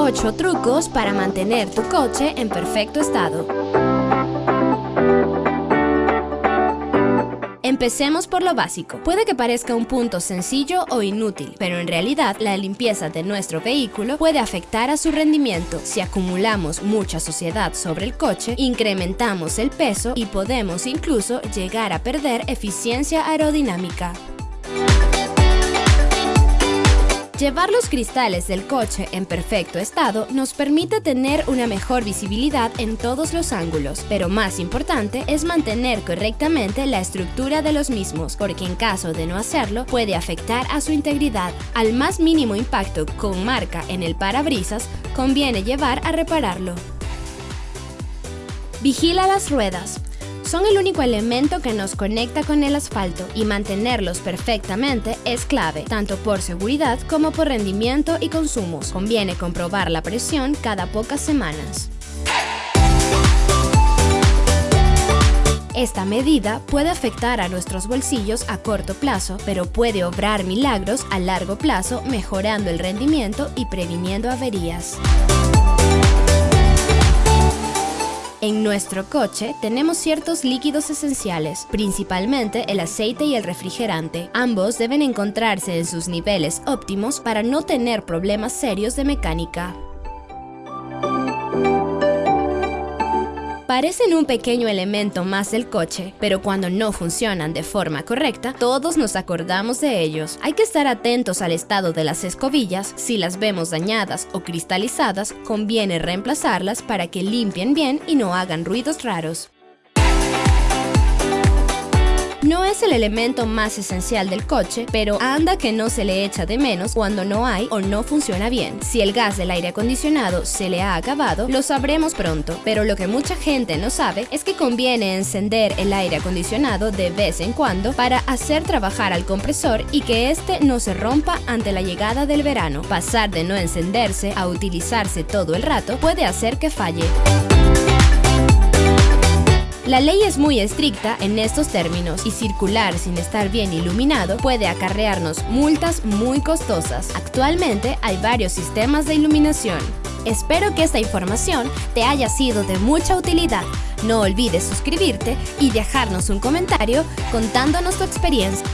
8 trucos para mantener tu coche en perfecto estado. Empecemos por lo básico. Puede que parezca un punto sencillo o inútil, pero en realidad la limpieza de nuestro vehículo puede afectar a su rendimiento. Si acumulamos mucha suciedad sobre el coche, incrementamos el peso y podemos incluso llegar a perder eficiencia aerodinámica. Llevar los cristales del coche en perfecto estado nos permite tener una mejor visibilidad en todos los ángulos, pero más importante es mantener correctamente la estructura de los mismos, porque en caso de no hacerlo puede afectar a su integridad. Al más mínimo impacto con marca en el parabrisas, conviene llevar a repararlo. Vigila las ruedas. Son el único elemento que nos conecta con el asfalto y mantenerlos perfectamente es clave, tanto por seguridad como por rendimiento y consumos. Conviene comprobar la presión cada pocas semanas. Esta medida puede afectar a nuestros bolsillos a corto plazo, pero puede obrar milagros a largo plazo mejorando el rendimiento y previniendo averías. En nuestro coche tenemos ciertos líquidos esenciales, principalmente el aceite y el refrigerante. Ambos deben encontrarse en sus niveles óptimos para no tener problemas serios de mecánica. Parecen un pequeño elemento más del coche, pero cuando no funcionan de forma correcta, todos nos acordamos de ellos. Hay que estar atentos al estado de las escobillas, si las vemos dañadas o cristalizadas, conviene reemplazarlas para que limpien bien y no hagan ruidos raros. Es el elemento más esencial del coche, pero anda que no se le echa de menos cuando no hay o no funciona bien. Si el gas del aire acondicionado se le ha acabado, lo sabremos pronto, pero lo que mucha gente no sabe es que conviene encender el aire acondicionado de vez en cuando para hacer trabajar al compresor y que éste no se rompa ante la llegada del verano. Pasar de no encenderse a utilizarse todo el rato puede hacer que falle. La ley es muy estricta en estos términos y circular sin estar bien iluminado puede acarrearnos multas muy costosas. Actualmente hay varios sistemas de iluminación. Espero que esta información te haya sido de mucha utilidad. No olvides suscribirte y dejarnos un comentario contándonos tu experiencia.